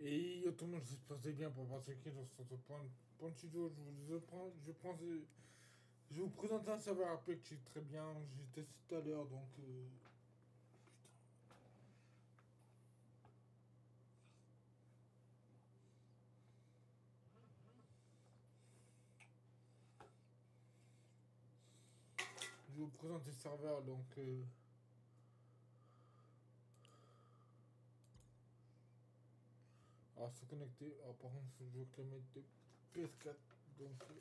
Et tout le monde, j'espère que bien pour qui dans ce point, point studio. Je vous prends, je prends, je vous présenter un serveur RP qui est très bien. J'ai testé tout à l'heure donc. Euh. Je vous présenter le serveur donc. Euh, Alors se connecter. Alors par contre je veux que mettre de PS4. Donc euh,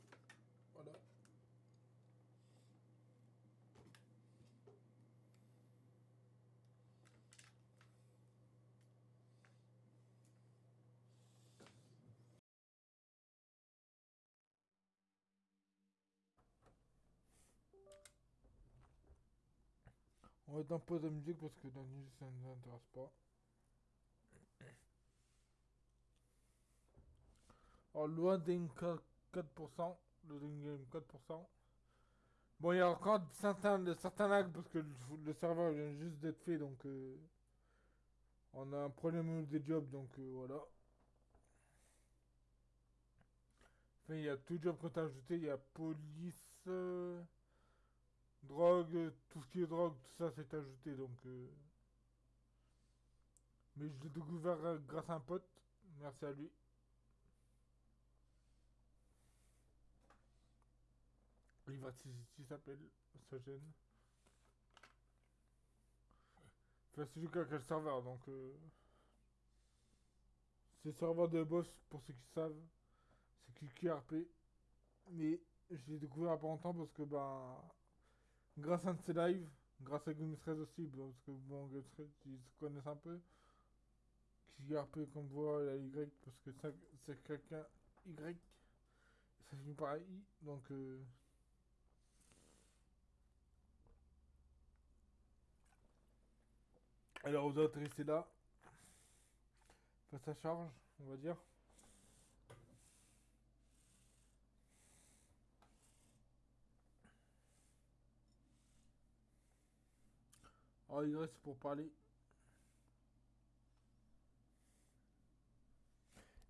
voilà. On va être en pause de musique parce que la musique ça ne nous intéresse pas. Alors, loading 4%, loading game 4%. Bon, il y a encore certains, certains lags parce que le, serveur vient juste d'être fait, donc euh, on a un problème des jobs, donc euh, voilà. Enfin, il y a tout job qu'on a ajouté, il y a police, euh, drogue, tout ce qui est drogue, tout ça c'est ajouté, donc... Mais je l'ai découvert grâce à un pote, merci à lui. Il s'appelle, ça gêne. Enfin, c'est du cas quel serveur, donc... Euh... C'est serveur de boss, pour ceux qui savent. C'est QRP. Mais je l'ai découvert il n'y a pas longtemps parce que, ben... Grâce à un de ses lives, grâce à Game aussi, parce que, bon, Game ils se connaissent un peu. QRP, comme voit, la Y, parce que c'est quelqu'un Y. Ça finit par I, donc... Euh... Alors vous êtes resté là. Face à charge, on va dire. Alors il reste pour parler.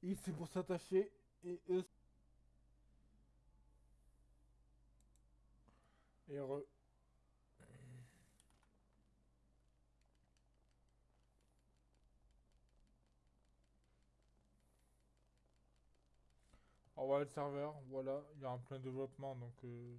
I c'est pour s'attacher et E et re. Le serveur, voilà, il y a un plein développement donc euh,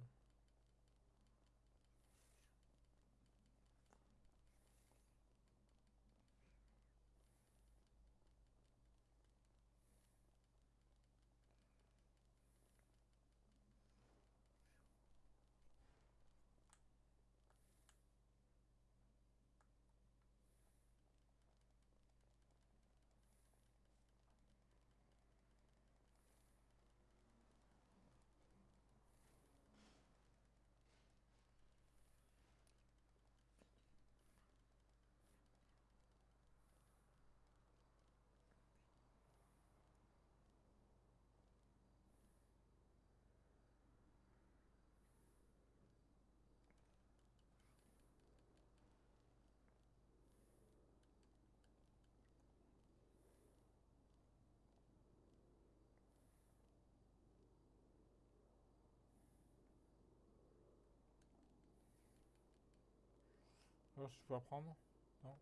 Je peux apprendre Non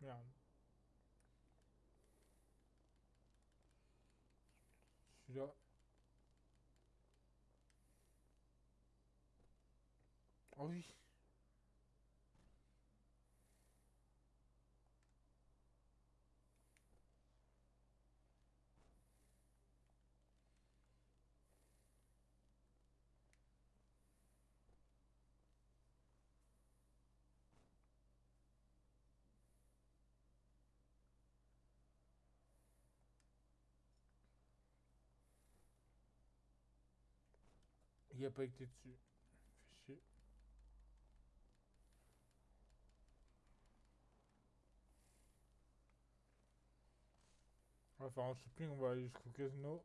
Merde. Je suis là. Oh oui Il a pas été dessus. Fait chier. On va faire un shopping, on va aller jusqu'au casino.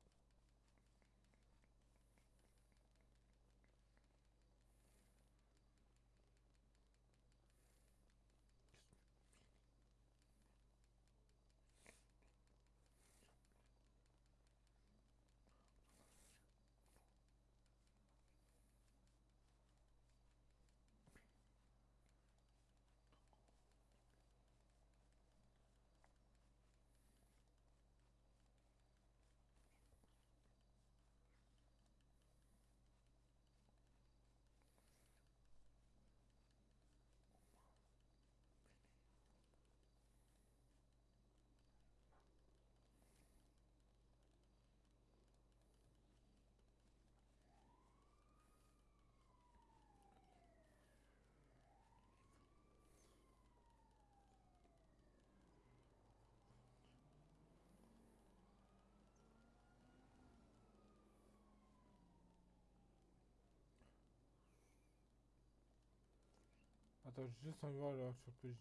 Attends, juste de voir sur PG.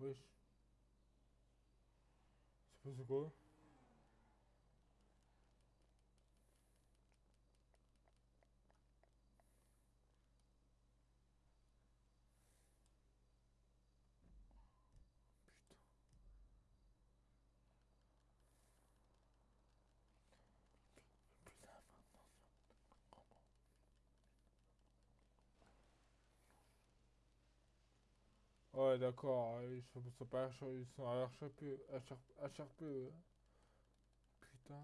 Wesh. C'est passé quoi? Ouais, d'accord, ils sont, pas ils sont HRP, HRP, HRP. Putain.